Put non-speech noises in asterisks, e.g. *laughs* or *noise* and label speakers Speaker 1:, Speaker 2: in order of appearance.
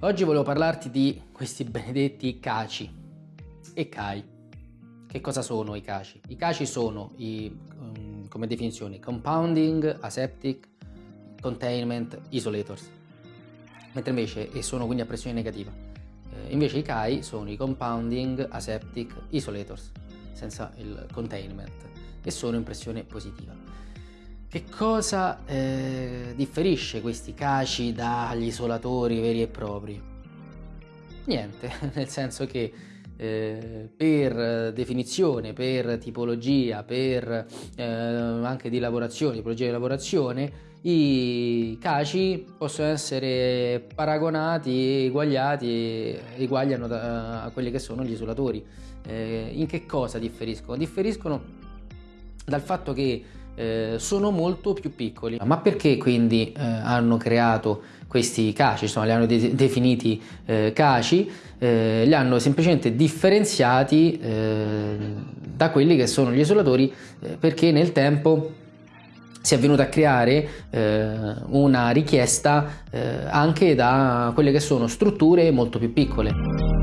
Speaker 1: Oggi volevo parlarti di questi benedetti caci e CAI. Che cosa sono i caci? I caci sono, i, um, come definizione, compounding, aseptic, containment, isolators. Mentre invece, e sono quindi a pressione negativa. Eh, invece i CAI sono i compounding, aseptic, isolators, senza il containment, e sono in pressione positiva. Che cosa eh, differisce questi caci dagli isolatori veri e propri? Niente, *laughs* nel senso che eh, per definizione, per tipologia, per eh, anche di lavorazione, tipologia di lavorazione, i caci possono essere paragonati e eguagliati, eguagliano da, a quelli che sono gli isolatori. Eh, in che cosa differiscono? Differiscono dal fatto che eh, sono molto più piccoli. Ma perché quindi eh, hanno creato questi caci, insomma li hanno de definiti eh, caci, eh, li hanno semplicemente differenziati eh, da quelli che sono gli isolatori perché nel tempo si è venuta a creare eh, una richiesta eh, anche da quelle che sono strutture molto più piccole.